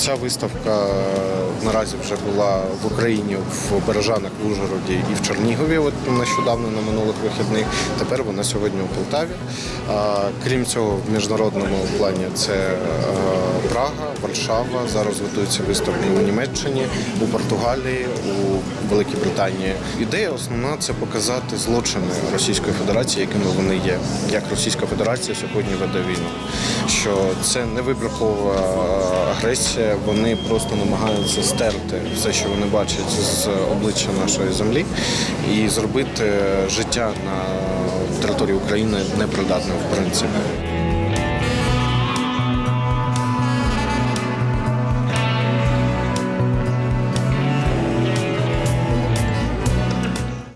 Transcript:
Ця виставка е, наразі вже була в Україні в Бережанах, в Ужгороді і в Чернігові. От нещодавно на минулих вихідних. Тепер вона сьогодні у Полтаві. Крім цього, в міжнародному плані це е, Прага, Варшава. Зараз готуються виставки у Німеччині, у Португалії, у Великій Британії. Ідея основна це показати злочини Російської Федерації, якими вони є. Як Російська Федерація сьогодні веде війну. Що це не вибіркова агресія, вони просто намагаються стерти все, що вони бачать з обличчя нашої землі, і зробити життя на території України непридатним в принципі.